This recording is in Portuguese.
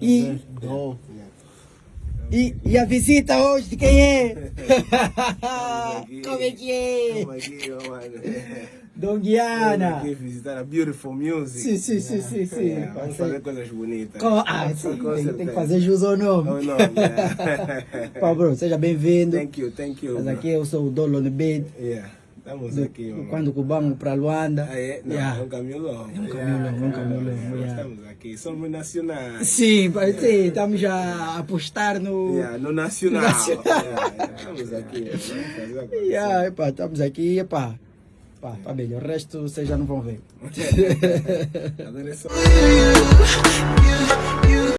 E, Dom. e, e a visita hoje de quem é? Como é que é? Ó, mano. Dom Estamos Guiana. aqui visitar a Beautiful Music. Sim, sim, sim, sim, sim. Yeah, vamos fazer coisas bonitas. Com- ah, sim, tem, tem que fazer jus ao nome. não, yeah. Pá, bro, seja bem-vindo. Thank you, thank you. Mas aqui eu sou o Dolo de Bid. Yeah, estamos aqui, mano. Quando cubamos para Luanda. Ah, é? Não, Yeah. é um caminho longo. É um caminho longo, é um caminho aqui, somos nacionais. Sim, pai, sim, estamos a apostar no. Yeah, no nacional. Nacional. Yeah, estamos aqui. acontecer. Yeah, epá, estamos aqui, epá. Pá, pá, bem, o resto vocês já não vão ver. É só.